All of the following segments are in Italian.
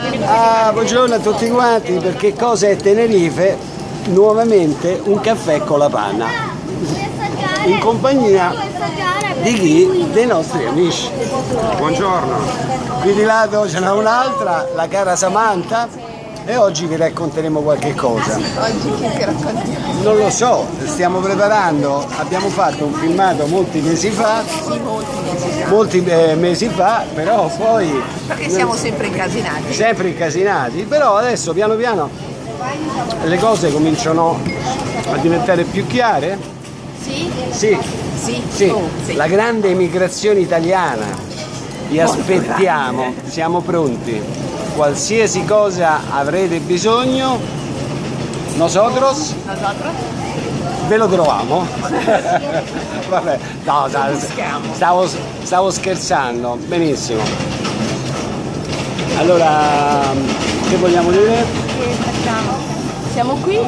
Ah, buongiorno a tutti quanti, perché cosa è Tenerife? Nuovamente un caffè con la panna, in compagnia di chi? Dei nostri amici. Buongiorno. Qui di lato ce n'è un'altra, la cara Samantha, e oggi vi racconteremo qualche cosa. Oggi che ti raccontiamo? Non lo so, stiamo preparando, abbiamo fatto un filmato molti mesi fa, Sì, molti mesi fa. molti eh, mesi fa, però poi Perché siamo sempre incasinati. sempre incasinati, però adesso piano piano le cose cominciano a diventare più chiare. Sì? Sì, Sì. sì, Oh, sì. la grande emigrazione italiana. Vi aspettiamo, siamo pronti. Qualsiasi cosa avrete bisogno, nosotros Nosotros? ve lo troviamo. Vabbè, no, stavo, stavo, scherzando, benissimo. Allora, che vogliamo dire? Che facciamo? Siamo qui,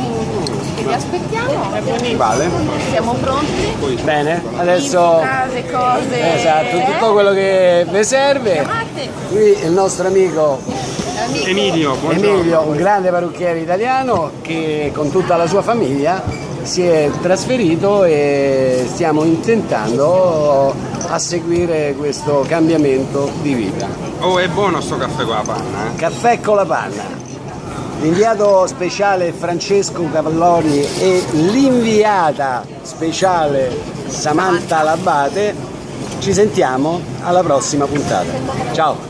che vi aspettiamo. Vale, Siamo pronti. bene, adesso Case, cose. esatto, tutto quello che vi serve. Qui il nostro amico. Emilio, buongiorno. Emilio, un grande parrucchiere italiano che con tutta la sua famiglia si è trasferito e stiamo intentando a seguire questo cambiamento di vita. Oh, è buono sto caffè con la panna, eh? Caffè con la panna. L'inviato speciale Francesco Cavalloni e l'inviata speciale Samantha Labate. Ci sentiamo alla prossima puntata. Ciao!